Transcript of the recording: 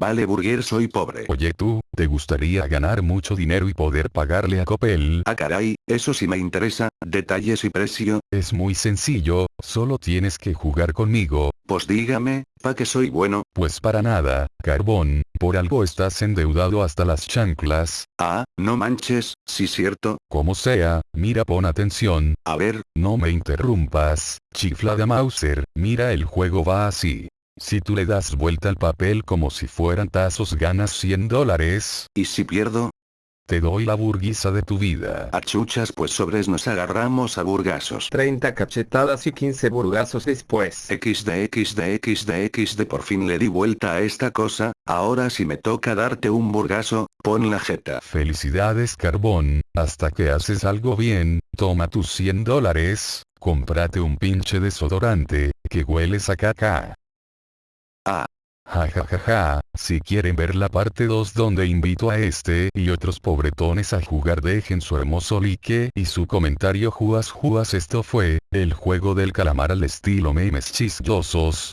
Vale Burger soy pobre. Oye tú, ¿te gustaría ganar mucho dinero y poder pagarle a Coppel? Ah caray, eso sí me interesa, detalles y precio. Es muy sencillo, solo tienes que jugar conmigo. Pues dígame, ¿pa que soy bueno? Pues para nada, Carbón, por algo estás endeudado hasta las chanclas. Ah, no manches, sí cierto. Como sea, mira pon atención. A ver. No me interrumpas, chiflada Mauser, mira el juego va así. Si tú le das vuelta al papel como si fueran tazos ganas 100 dólares. ¿Y si pierdo? Te doy la burguesa de tu vida. A chuchas pues sobres nos agarramos a burgasos. 30 cachetadas y 15 burgazos después. XD XD XD XD por fin le di vuelta a esta cosa, ahora si me toca darte un burgazo, pon la jeta. Felicidades carbón, hasta que haces algo bien, toma tus 100 dólares, cómprate un pinche desodorante, que hueles a caca. Ah. Ja ja ja ja, si quieren ver la parte 2 donde invito a este y otros pobretones a jugar dejen su hermoso like y su comentario. Juas juas esto fue, el juego del calamar al estilo memes chistosos,